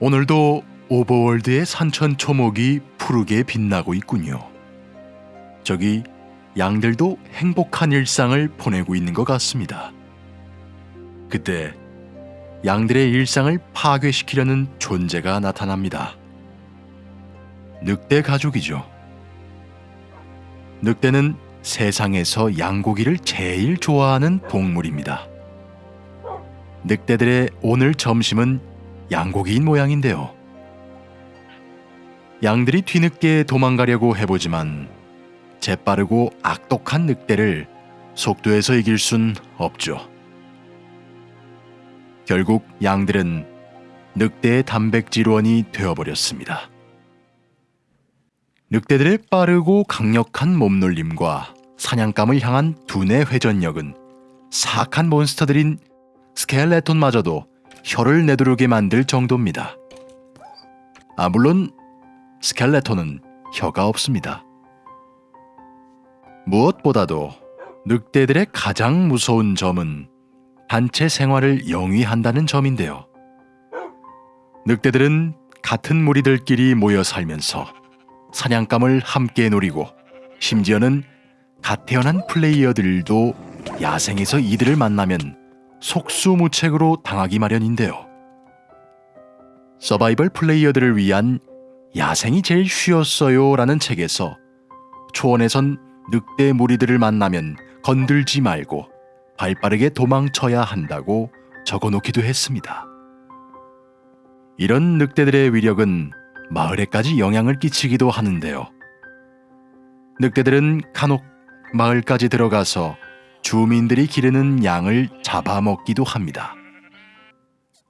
오늘도 오버월드의 산천 초목이 푸르게 빛나고 있군요. 저기 양들도 행복한 일상을 보내고 있는 것 같습니다. 그때 양들의 일상을 파괴시키려는 존재가 나타납니다. 늑대 가족이죠. 늑대는 세상에서 양고기를 제일 좋아하는 동물입니다. 늑대들의 오늘 점심은 양고기인 모양인데요. 양들이 뒤늦게 도망가려고 해보지만 재빠르고 악독한 늑대를 속도에서 이길 순 없죠. 결국 양들은 늑대의 단백질원이 되어버렸습니다. 늑대들의 빠르고 강력한 몸놀림과 사냥감을 향한 두뇌 회전력은 사악한 몬스터들인 스켈레톤마저도 혀를 내두르게 만들 정도입니다. 아 물론 스켈레톤은 혀가 없습니다. 무엇보다도 늑대들의 가장 무서운 점은 단체 생활을 영위한다는 점인데요. 늑대들은 같은 무리들끼리 모여 살면서 사냥감을 함께 노리고 심지어는 갓 태어난 플레이어들도 야생에서 이들을 만나면 속수무책으로 당하기 마련인데요. 서바이벌 플레이어들을 위한 야생이 제일 쉬웠어요 라는 책에서 초원에선 늑대 무리들을 만나면 건들지 말고 발 빠르게 도망쳐야 한다고 적어 놓기도 했습니다. 이런 늑대들의 위력은 마을에까지 영향을 끼치기도 하는데요. 늑대들은 간혹 마을까지 들어가서 주민들이 기르는 양을 잡아먹기도 합니다.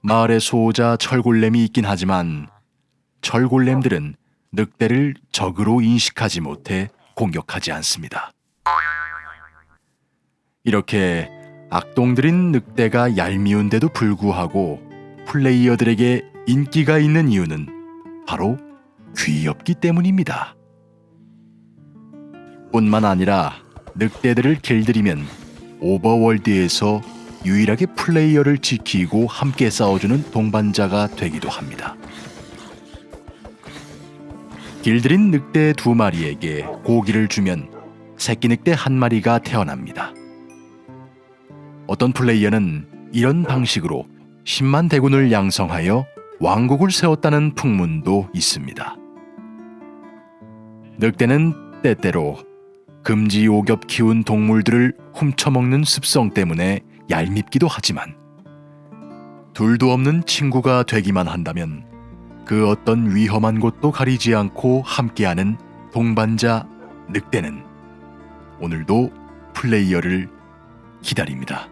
마을에 소자 철골렘이 있긴 하지만 철골렘들은 늑대를 적으로 인식하지 못해 공격하지 않습니다. 이렇게 악동들인 늑대가 얄미운데도 불구하고 플레이어들에게 인기가 있는 이유는 바로 귀엽기 때문입니다. 뿐만 아니라 늑대들을 길들이면 오버월드에서 유일하게 플레이어를 지키고 함께 싸워주는 동반자가 되기도 합니다. 길들인 늑대 두 마리에게 고기를 주면 새끼 늑대 한 마리가 태어납니다. 어떤 플레이어는 이런 방식으로 10만 대군을 양성하여 왕국을 세웠다는 풍문도 있습니다. 늑대는 때때로 금지 오겹 키운 동물들을 훔쳐먹는 습성 때문에 얄밉기도 하지만 둘도 없는 친구가 되기만 한다면 그 어떤 위험한 곳도 가리지 않고 함께하는 동반자 늑대는 오늘도 플레이어를 기다립니다.